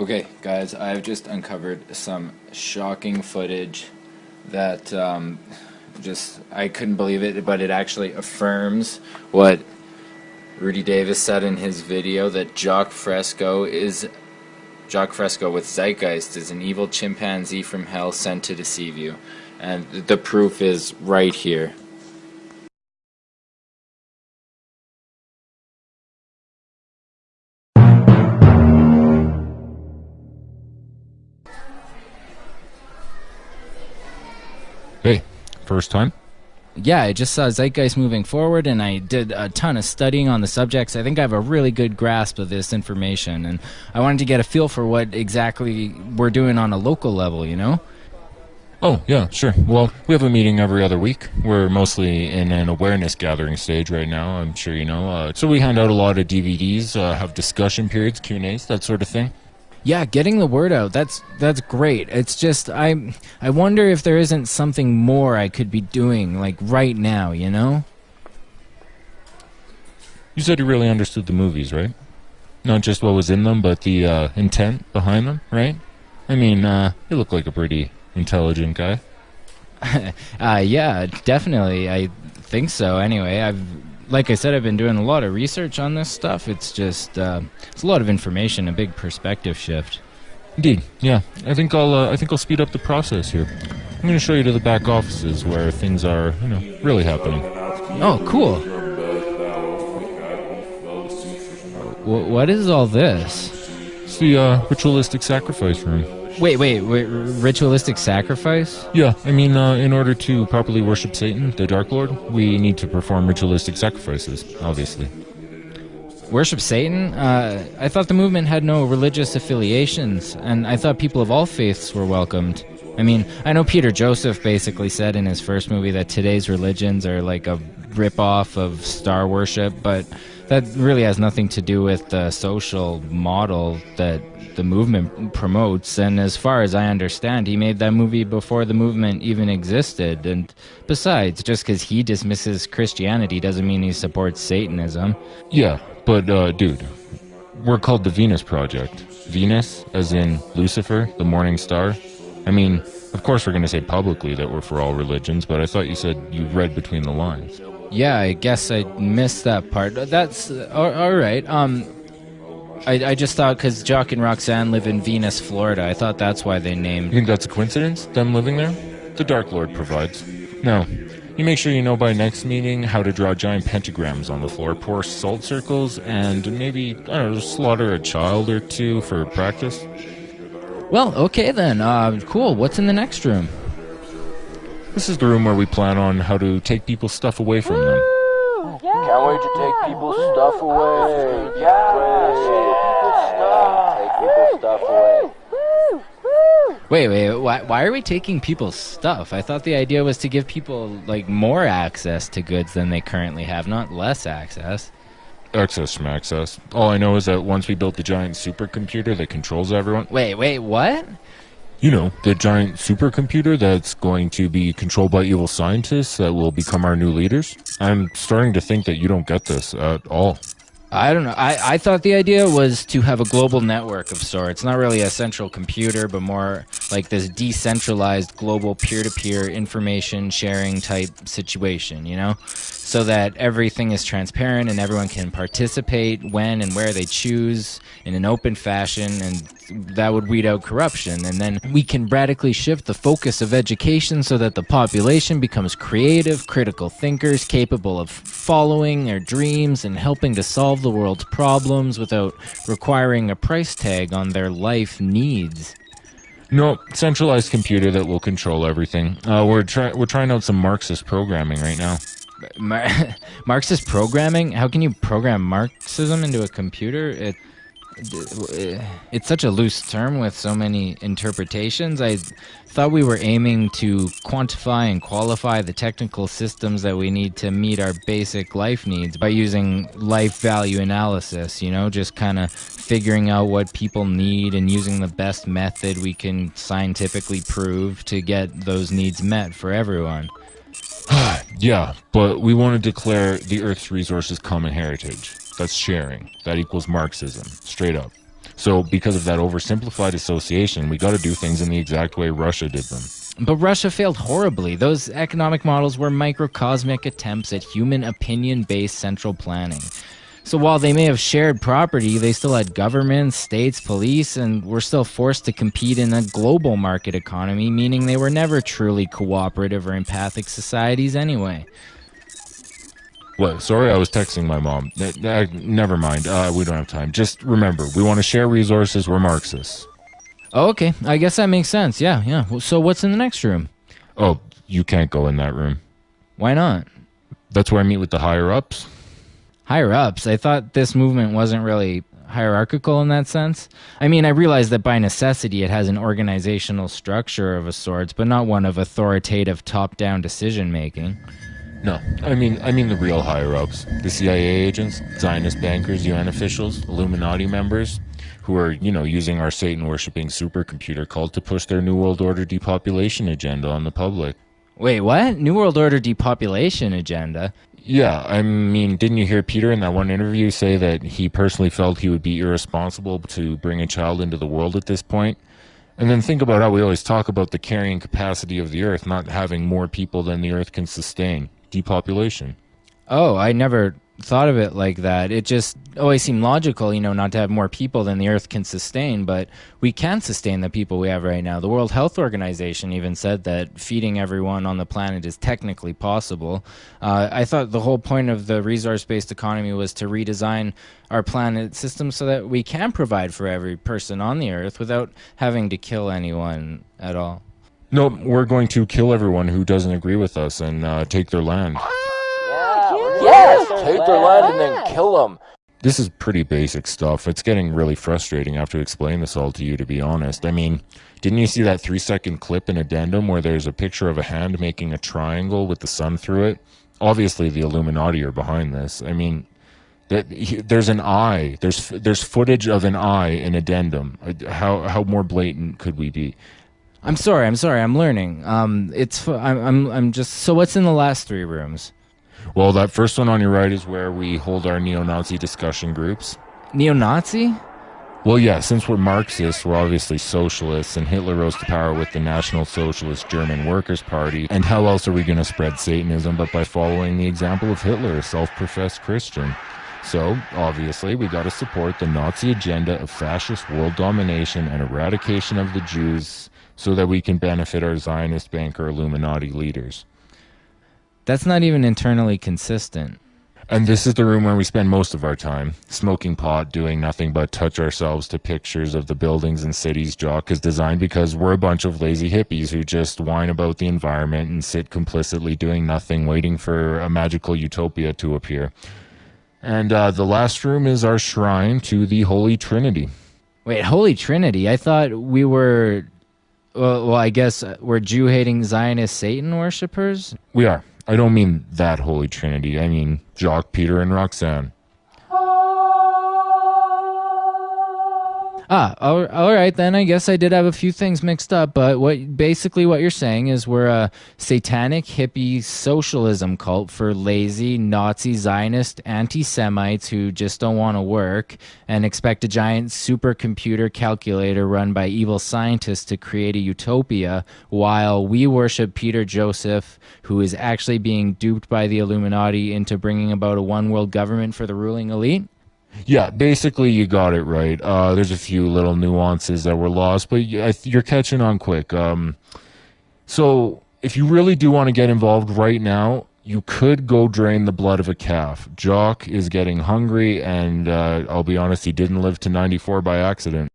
Okay, guys, I've just uncovered some shocking footage that um, just I couldn't believe it, but it actually affirms what Rudy Davis said in his video that Jacque Fresco is Jacque Fresco with Zeitgeist is an evil chimpanzee from hell sent to deceive you, and the proof is right here. First time? Yeah, I just saw Zeitgeist moving forward, and I did a ton of studying on the subjects. I think I have a really good grasp of this information, and I wanted to get a feel for what exactly we're doing on a local level, you know? Oh, yeah, sure. Well, we have a meeting every other week. We're mostly in an awareness gathering stage right now, I'm sure you know. Uh, so we hand out a lot of DVDs, uh, have discussion periods, Q&As, that sort of thing. Yeah, getting the word out. That's that's great. It's just I I wonder if there isn't something more I could be doing like right now, you know? You said you really understood the movies, right? Not just what was in them, but the uh, intent behind them, right? I mean, uh, you look like a pretty intelligent guy. uh yeah, definitely. I think so. Anyway, I've like I said, I've been doing a lot of research on this stuff. It's just uh, it's a lot of information, a big perspective shift. Indeed, yeah. I think I'll uh, I think I'll speed up the process here. I'm going to show you to the back offices where things are, you know, really happening. Oh, cool. W- what is all this? It's the uh, ritualistic sacrifice room. Wait, wait, wait, ritualistic sacrifice? Yeah, I mean, uh, in order to properly worship Satan, the Dark Lord, we need to perform ritualistic sacrifices, obviously. Worship Satan? Uh, I thought the movement had no religious affiliations, and I thought people of all faiths were welcomed. I mean, I know Peter Joseph basically said in his first movie that today's religions are like a ripoff of star worship, but that really has nothing to do with the social model that the movement promotes. And as far as I understand, he made that movie before the movement even existed. And besides, just because he dismisses Christianity doesn't mean he supports Satanism. Yeah, but uh, dude, we're called the Venus Project. Venus, as in Lucifer, the morning star. I mean, of course, we're going to say publicly that we're for all religions, but I thought you said you read between the lines. Yeah, I guess I missed that part. That's all right. Um, I, I just thought because Jacque and Roxanne live in Venus, Florida. I thought that's why they named. You think that's a coincidence? Them living there? The Dark Lord provides. No. You make sure you know by next meeting how to draw giant pentagrams on the floor, pour salt circles, and maybe I don't know, slaughter a child or two for practice. Well, okay then. Uh, cool. What's in the next room? This is the room where we plan on how to take people's stuff away from them. Can't wait to take people's stuff away. Yeah, take people's stuff. Take people's stuff away. Wait, wait. Why, why are we taking people's stuff? I thought the idea was to give people like more access to goods than they currently have, not less access. Access from access. All I know is that once we built the giant supercomputer that controls everyone. Wait, wait, what? You know, the giant supercomputer that's going to be controlled by evil scientists that will become our new leaders. I'm starting to think that you don't get this at all. I don't know. I, I thought the idea was to have a global network of sorts. Not really a central computer, but more like this decentralized global peer to peer information sharing type situation, you know? So that everything is transparent and everyone can participate when and where they choose in an open fashion, and that would weed out corruption. And then we can radically shift the focus of education so that the population becomes creative, critical thinkers capable of following their dreams and helping to solve the world's problems without requiring a price tag on their life needs. No, centralized computer that will control everything. Uh, we're trying we're trying out some Marxist programming right now. Mar- Marxist programming? How can you program Marxism into a computer? It, Eh. it's such a loose term with so many interpretations. I thought we were aiming to quantify and qualify the technical systems that we need to meet our basic life needs by using life value analysis, you know, just kind of figuring out what people need and using the best method we can scientifically prove to get those needs met for everyone. yeah, but we want to declare the Earth's resources common heritage. That's sharing. That equals Marxism, straight up. So, because of that oversimplified association, we got to do things in the exact way Russia did them. But Russia failed horribly. Those economic models were microcosmic attempts at human opinion based central planning. So while they may have shared property, they still had governments, states, police, and were still forced to compete in a global market economy, meaning they were never truly cooperative or empathic societies anyway. What? Sorry, I was texting my mom. N- n- never mind. Uh, we don't have time. Just remember, we want to share resources. We're Marxists. Oh, okay. I guess that makes sense. Yeah, yeah. Well, So what's in the next room? Oh, you can't go in that room. Why not? That's where I meet with the higher ups. higher ups. I thought this movement wasn't really hierarchical in that sense. I mean, I realize that by necessity it has an organizational structure of a sort, but not one of authoritative top-down decision making. No, I mean, I mean the real higher ups, the CIA agents, Zionist bankers, UN officials, Illuminati members, who are, you know, using our Satan worshipping supercomputer cult to push their New World Order depopulation agenda on the public. Wait, what? New World Order depopulation agenda? Yeah, I mean, didn't you hear Peter in that one interview say that he personally felt he would be irresponsible to bring a child into the world at this point? And then think about how we always talk about the carrying capacity of the earth not having more people than the earth can sustain. Depopulation. Oh, I never thought of it like that. It just always seemed logical, you know, not to have more people than the Earth can sustain, but we can sustain the people we have right now. The World Health Organization even said that feeding everyone on the planet is technically possible. Uh, I thought the whole point of the resource based economy was to redesign our planet system so that we can provide for every person on the Earth without having to kill anyone at all. No, we're going to kill everyone who doesn't agree with us and uh, take their land. Yes! Take their land and then kill them. This is pretty basic stuff. It's getting really frustrating after to explain this all to you, to be honest. I mean, didn't you see that three second clip in Addendum where there's a picture of a hand making a triangle with the sun through it? Obviously, the Illuminati are behind this. I mean, that there's an eye. There's there's footage of an eye in Addendum. How how more blatant could we be? I'm sorry, I'm sorry, I'm learning. Um, it's I'm, I'm I'm just so what's in the last three rooms? Well, that first one on your right is where we hold our neo-Nazi discussion groups. Neo-Nazi? Well, yeah, since we're Marxists, we're obviously socialists, and Hitler rose to power with the National Socialist German Workers' Party. And how else are we going to spread Satanism but by following the example of Hitler, a self professed Christian? So, obviously, we got to support the Nazi agenda of fascist world domination and eradication of the Jews so that we can benefit our Zionist banker Illuminati leaders. That's not even internally consistent. And this is the room where we spend most of our time, smoking pot, doing nothing but touch ourselves to pictures of the buildings and cities Jacque is designed because we're a bunch of lazy hippies who just whine about the environment and sit complicitly doing nothing, waiting for a magical utopia to appear. And uh, the last room is our shrine to the Holy Trinity. Wait, Holy Trinity? I thought we were. Well, well I guess uh, we're Jew hating Zionist Satan worshippers? We are. I don't mean that Holy Trinity. I mean Jacque, Peter, and Roxanne. Ah, all, all right then. I guess I did have a few things mixed up, but what basically what you're saying is we're a satanic hippie socialism cult for lazy Nazi Zionist anti-Semites who just don't want to work and expect a giant supercomputer calculator run by evil scientists to create a utopia, while we worship Peter Joseph, who is actually being duped by the Illuminati into bringing about a one-world government for the ruling elite. Yeah, basically you got it right. Uh, there's a few little nuances that were lost, but you're catching on quick. Um, so if you really do want to get involved right now, you could go drain the blood of a calf. Jacque is getting hungry, and uh, I'll be honest, he didn't live to 94 by accident.